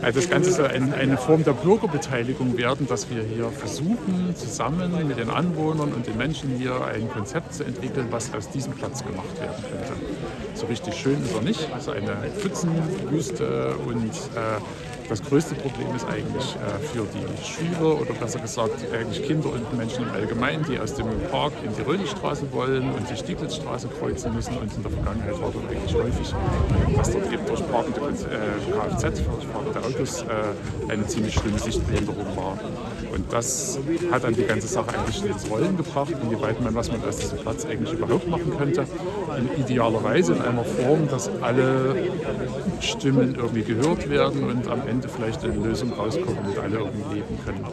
Also das Ganze soll ein, eine Form der Bürgerbeteiligung werden, dass wir hier versuchen, zusammen mit den Anwohnern und den Menschen hier ein Konzept zu entwickeln, was aus diesem Platz gemacht werden könnte. So richtig schön ist er nicht, es ist eine Pfützenwüste und äh, das größte Problem ist eigentlich äh, für die Schüler oder besser gesagt eigentlich Kinder und Menschen im Allgemeinen, die aus dem Park in die Röhlichstraße wollen und die Stieglitzstraße kreuzen müssen. Und in der Vergangenheit war dort eigentlich häufig, dass dort eben durch parkende äh, Kfz, durch parkende Autos, äh, eine ziemlich schlimme Sichtbehinderung war. Und das hat dann die ganze Sache eigentlich ins Rollen gebracht, inwieweit man, was man aus diesem Platz eigentlich überhaupt machen könnte. In idealer Weise in einer Form, dass alle Stimmen irgendwie gehört werden und am Ende Ende vielleicht eine Lösung rauskommt und alle irgendwie leben können.